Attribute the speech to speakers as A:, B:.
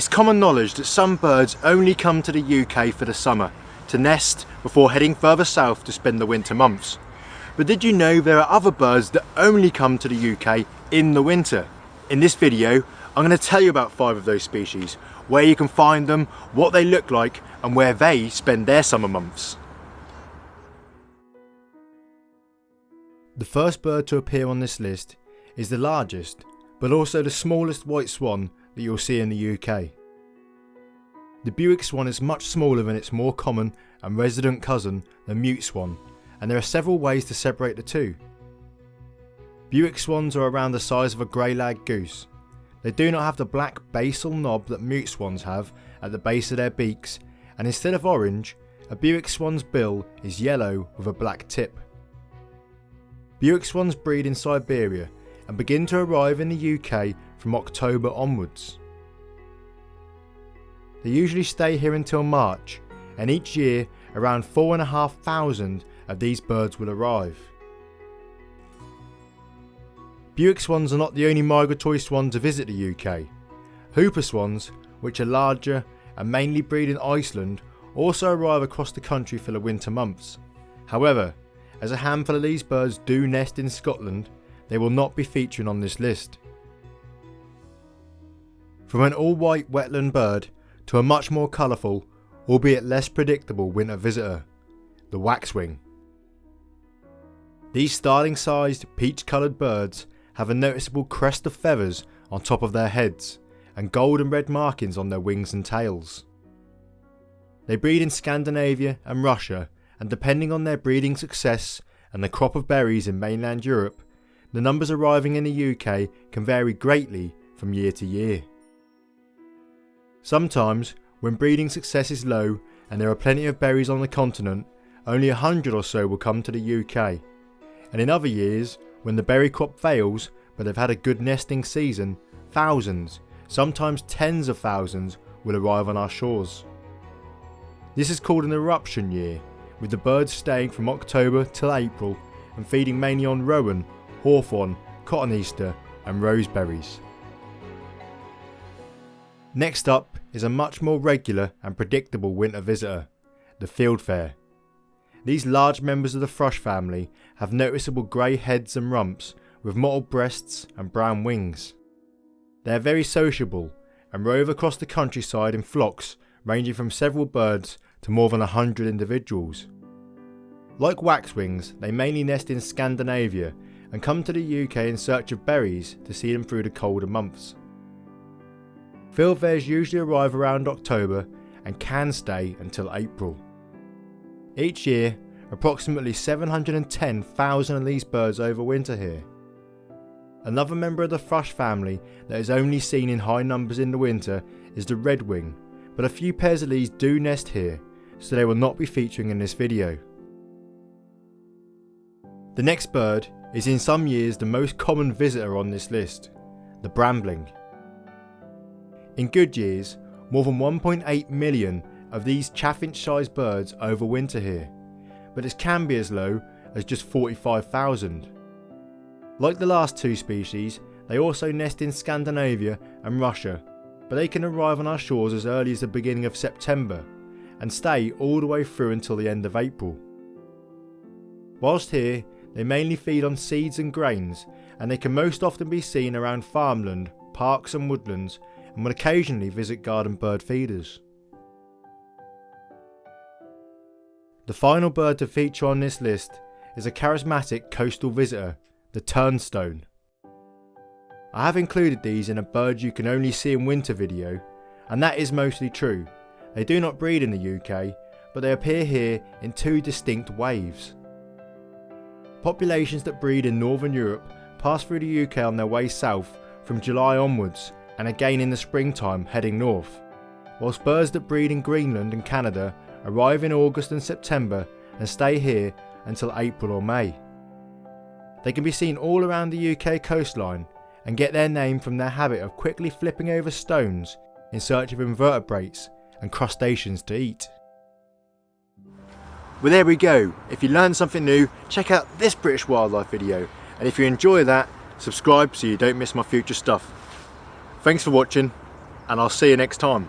A: It's common knowledge that some birds only come to the UK for the summer, to nest before heading further south to spend the winter months. But did you know there are other birds that only come to the UK in the winter? In this video, I'm going to tell you about five of those species, where you can find them, what they look like, and where they spend their summer months. The first bird to appear on this list is the largest, but also the smallest white swan that you'll see in the UK. The Bewick swan is much smaller than its more common and resident cousin, the mute swan, and there are several ways to separate the two. Bewick swans are around the size of a grey lag goose. They do not have the black basal knob that mute swans have at the base of their beaks, and instead of orange, a Bewick swan's bill is yellow with a black tip. Bewick swans breed in Siberia and begin to arrive in the UK from October onwards. They usually stay here until March and each year around 4,500 of these birds will arrive. Bewick swans are not the only migratory swan to visit the UK. Whooper swans, which are larger and mainly breed in Iceland, also arrive across the country for the winter months. However, as a handful of these birds do nest in Scotland, they will not be featuring on this list. From an all-white wetland bird to a much more colourful, albeit less predictable winter visitor, the waxwing. These starling sized peach coloured birds have a noticeable crest of feathers on top of their heads and gold and red markings on their wings and tails. They breed in Scandinavia and Russia and depending on their breeding success and the crop of berries in mainland Europe, the numbers arriving in the UK can vary greatly from year to year. Sometimes, when breeding success is low and there are plenty of berries on the continent, only a hundred or so will come to the UK. And in other years, when the berry crop fails but they've had a good nesting season, thousands, sometimes tens of thousands, will arrive on our shores. This is called an eruption year, with the birds staying from October till April and feeding mainly on rowan, hawthorn, cotoneaster and roseberries. Next up is a much more regular and predictable winter visitor, the fieldfare. These large members of the thrush family have noticeable grey heads and rumps with mottled breasts and brown wings. They are very sociable and rove across the countryside in flocks ranging from several birds to more than a hundred individuals. Like waxwings, they mainly nest in Scandinavia and come to the UK in search of berries to see them through the colder months. Fieldfares usually arrive around October and can stay until April. Each year, approximately 710,000 of these birds overwinter here. Another member of the thrush family that is only seen in high numbers in the winter is the redwing, but a few pairs of these do nest here, so they will not be featuring in this video. The next bird is in some years the most common visitor on this list, the brambling. In good years, more than 1.8 million of these chaffinch-sized birds overwinter here, but it can be as low as just 45,000. Like the last two species, they also nest in Scandinavia and Russia, but they can arrive on our shores as early as the beginning of September and stay all the way through until the end of April. Whilst here, they mainly feed on seeds and grains, and they can most often be seen around farmland, parks and woodlands and will occasionally visit garden bird feeders. The final bird to feature on this list is a charismatic coastal visitor, the turnstone. I have included these in a bird you can only see in winter video, and that is mostly true. They do not breed in the UK, but they appear here in two distinct waves. Populations that breed in Northern Europe pass through the UK on their way south from July onwards and again in the springtime heading north, whilst birds that breed in Greenland and Canada arrive in August and September and stay here until April or May. They can be seen all around the UK coastline and get their name from their habit of quickly flipping over stones in search of invertebrates and crustaceans to eat. Well there we go, if you learned something new, check out this British wildlife video and if you enjoy that, subscribe so you don't miss my future stuff. Thanks for watching and I'll see you next time.